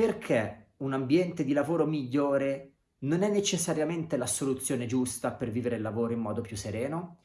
perché un ambiente di lavoro migliore non è necessariamente la soluzione giusta per vivere il lavoro in modo più sereno?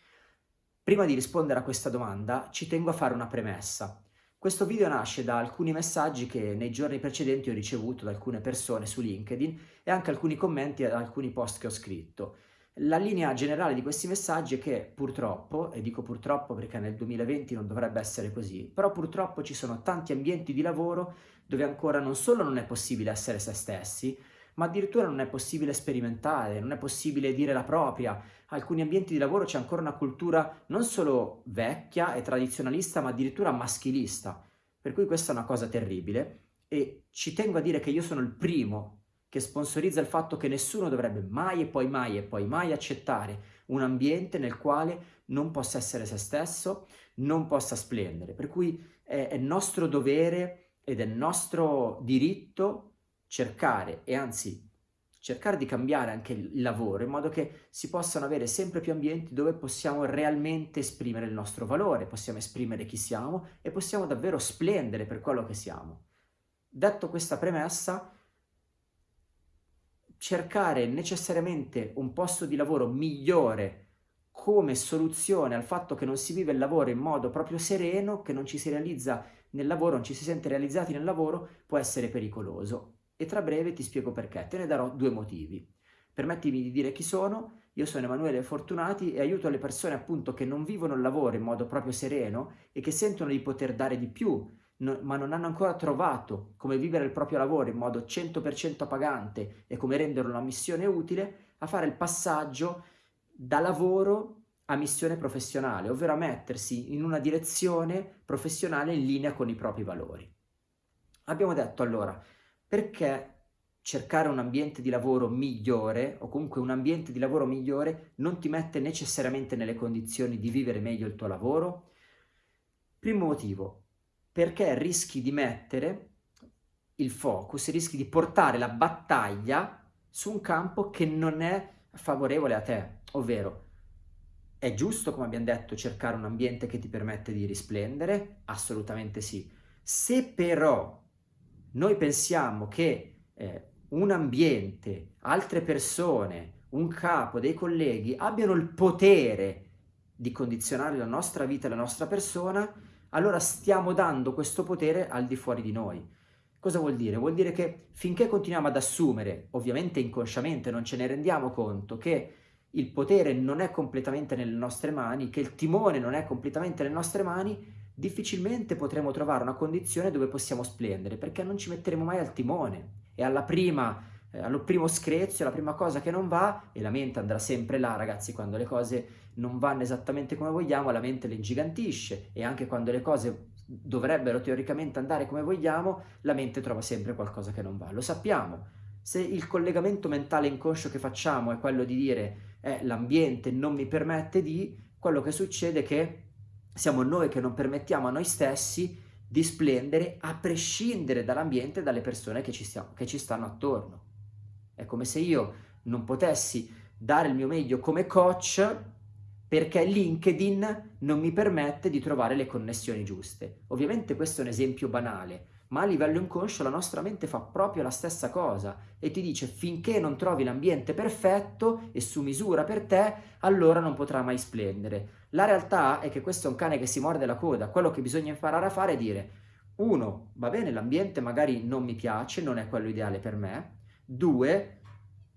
Prima di rispondere a questa domanda ci tengo a fare una premessa. Questo video nasce da alcuni messaggi che nei giorni precedenti ho ricevuto da alcune persone su LinkedIn e anche alcuni commenti ad alcuni post che ho scritto. La linea generale di questi messaggi è che purtroppo, e dico purtroppo perché nel 2020 non dovrebbe essere così, però purtroppo ci sono tanti ambienti di lavoro dove ancora non solo non è possibile essere se stessi, ma addirittura non è possibile sperimentare, non è possibile dire la propria. Alcuni ambienti di lavoro c'è ancora una cultura non solo vecchia e tradizionalista, ma addirittura maschilista. Per cui questa è una cosa terribile e ci tengo a dire che io sono il primo che sponsorizza il fatto che nessuno dovrebbe mai e poi mai e poi mai accettare un ambiente nel quale non possa essere se stesso, non possa splendere. Per cui è, è nostro dovere ed è nostro diritto cercare e anzi cercare di cambiare anche il lavoro in modo che si possano avere sempre più ambienti dove possiamo realmente esprimere il nostro valore, possiamo esprimere chi siamo e possiamo davvero splendere per quello che siamo. Detto questa premessa, cercare necessariamente un posto di lavoro migliore come soluzione al fatto che non si vive il lavoro in modo proprio sereno, che non ci si realizza nel lavoro, non ci si sente realizzati nel lavoro, può essere pericoloso. E tra breve ti spiego perché, te ne darò due motivi. Permettimi di dire chi sono, io sono Emanuele Fortunati e aiuto le persone appunto che non vivono il lavoro in modo proprio sereno e che sentono di poter dare di più, no, ma non hanno ancora trovato come vivere il proprio lavoro in modo 100% pagante e come renderlo una missione utile, a fare il passaggio da lavoro a missione professionale, ovvero a mettersi in una direzione professionale in linea con i propri valori. Abbiamo detto allora, perché cercare un ambiente di lavoro migliore o comunque un ambiente di lavoro migliore non ti mette necessariamente nelle condizioni di vivere meglio il tuo lavoro? Primo motivo, perché rischi di mettere il focus, rischi di portare la battaglia su un campo che non è favorevole a te, ovvero è giusto, come abbiamo detto, cercare un ambiente che ti permette di risplendere? Assolutamente sì. Se però noi pensiamo che eh, un ambiente, altre persone, un capo, dei colleghi abbiano il potere di condizionare la nostra vita la nostra persona, allora stiamo dando questo potere al di fuori di noi. Cosa vuol dire? Vuol dire che finché continuiamo ad assumere, ovviamente inconsciamente, non ce ne rendiamo conto, che il potere non è completamente nelle nostre mani, che il timone non è completamente nelle nostre mani, difficilmente potremo trovare una condizione dove possiamo splendere, perché non ci metteremo mai al timone. E alla prima, eh, allo primo screzio, alla prima cosa che non va, e la mente andrà sempre là, ragazzi, quando le cose non vanno esattamente come vogliamo, la mente le ingigantisce e anche quando le cose dovrebbero teoricamente andare come vogliamo, la mente trova sempre qualcosa che non va. Lo sappiamo. Se il collegamento mentale inconscio che facciamo è quello di dire eh, l'ambiente non mi permette di, quello che succede è che siamo noi che non permettiamo a noi stessi di splendere a prescindere dall'ambiente e dalle persone che ci, stiamo, che ci stanno attorno. È come se io non potessi dare il mio meglio come coach perché LinkedIn non mi permette di trovare le connessioni giuste. Ovviamente questo è un esempio banale, ma a livello inconscio la nostra mente fa proprio la stessa cosa e ti dice finché non trovi l'ambiente perfetto e su misura per te, allora non potrà mai splendere. La realtà è che questo è un cane che si morde la coda, quello che bisogna imparare a fare è dire uno, va bene, l'ambiente magari non mi piace, non è quello ideale per me, due,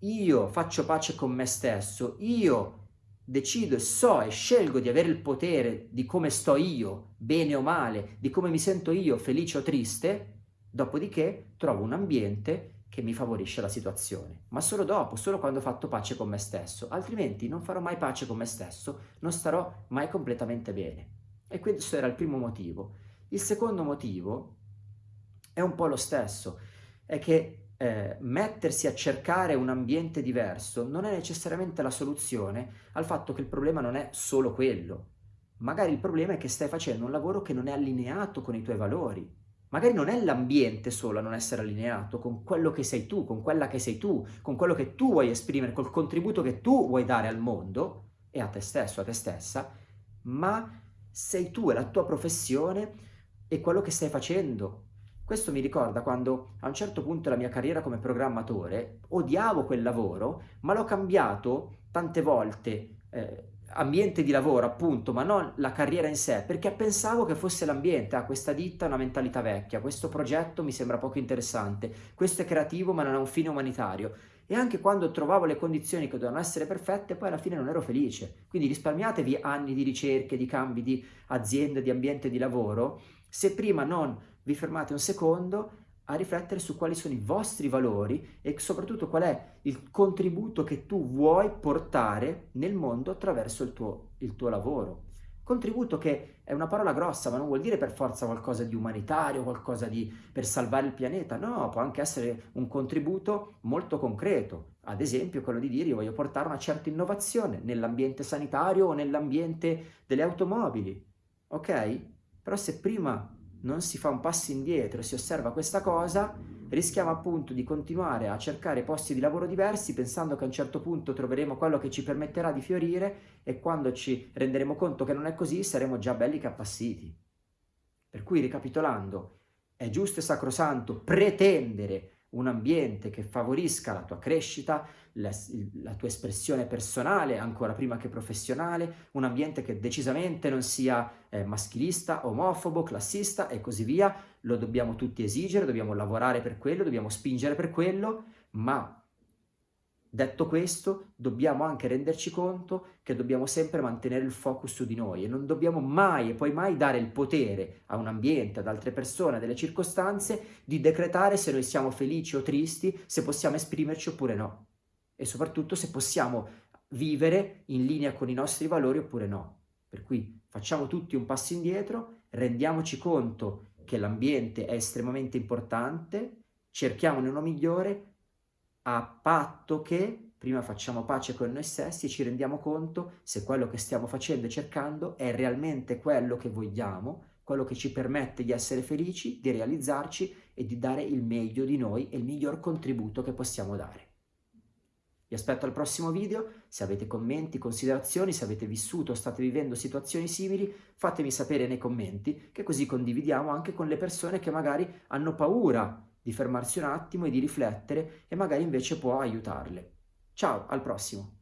io faccio pace con me stesso, io decido e so e scelgo di avere il potere di come sto io, bene o male, di come mi sento io, felice o triste, dopodiché trovo un ambiente che mi favorisce la situazione. Ma solo dopo, solo quando ho fatto pace con me stesso, altrimenti non farò mai pace con me stesso, non starò mai completamente bene. E questo era il primo motivo. Il secondo motivo è un po' lo stesso, è che eh, mettersi a cercare un ambiente diverso non è necessariamente la soluzione al fatto che il problema non è solo quello. Magari il problema è che stai facendo un lavoro che non è allineato con i tuoi valori. Magari non è l'ambiente solo a non essere allineato con quello che sei tu, con quella che sei tu, con quello che tu vuoi esprimere, col contributo che tu vuoi dare al mondo e a te stesso, a te stessa, ma sei tu e la tua professione e quello che stai facendo, Questo mi ricorda quando a un certo punto della mia carriera come programmatore odiavo quel lavoro, ma l'ho cambiato tante volte, eh, ambiente di lavoro appunto, ma non la carriera in sé, perché pensavo che fosse l'ambiente, ah questa ditta ha una mentalità vecchia, questo progetto mi sembra poco interessante, questo è creativo ma non ha un fine umanitario. E anche quando trovavo le condizioni che dovevano essere perfette, poi alla fine non ero felice. Quindi risparmiatevi anni di ricerche, di cambi di azienda, di ambiente di lavoro, se prima non vi fermate un secondo a riflettere su quali sono i vostri valori e soprattutto qual è il contributo che tu vuoi portare nel mondo attraverso il tuo, il tuo lavoro. Contributo che è una parola grossa, ma non vuol dire per forza qualcosa di umanitario, qualcosa di per salvare il pianeta, no, può anche essere un contributo molto concreto, ad esempio quello di dire io voglio portare una certa innovazione nell'ambiente sanitario o nell'ambiente delle automobili, ok? Però se prima non si fa un passo indietro, si osserva questa cosa, rischiamo appunto di continuare a cercare posti di lavoro diversi pensando che a un certo punto troveremo quello che ci permetterà di fiorire e quando ci renderemo conto che non è così saremo già belli che appassiti. Per cui ricapitolando, è giusto e sacrosanto pretendere un ambiente che favorisca la tua crescita, la, la, tua espressione personale, ancora prima che professionale, un ambiente che decisamente non sia eh, maschilista, omofobo, classista e così via, lo dobbiamo tutti esigere, dobbiamo lavorare per quello, dobbiamo spingere per quello, ma Detto questo, dobbiamo anche renderci conto che dobbiamo sempre mantenere il focus su di noi e non dobbiamo mai e poi mai dare il potere a un ambiente, ad altre persone, a delle circostanze di decretare se noi siamo felici o tristi, se possiamo esprimerci oppure no. E soprattutto se possiamo vivere in linea con i nostri valori oppure no. Per cui facciamo tutti un passo indietro, rendiamoci conto che l'ambiente è estremamente importante, cerchiamone uno migliore a patto che prima facciamo pace con noi stessi e ci rendiamo conto se quello che stiamo facendo e cercando è realmente quello che vogliamo, quello che ci permette di essere felici, di realizzarci e di dare il meglio di noi e il miglior contributo che possiamo dare. Vi aspetto al prossimo video, se avete commenti, considerazioni, se avete vissuto o state vivendo situazioni simili, fatemi sapere nei commenti, che così condividiamo anche con le persone che magari hanno paura di fermarsi un attimo e di riflettere e magari invece può aiutarle. Ciao, al prossimo!